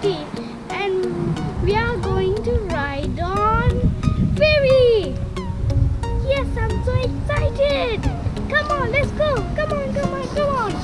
city and we are going to ride on ferry. Yes, I'm so excited. Come on, let's go. Come on, come on, come on.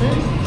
Hein?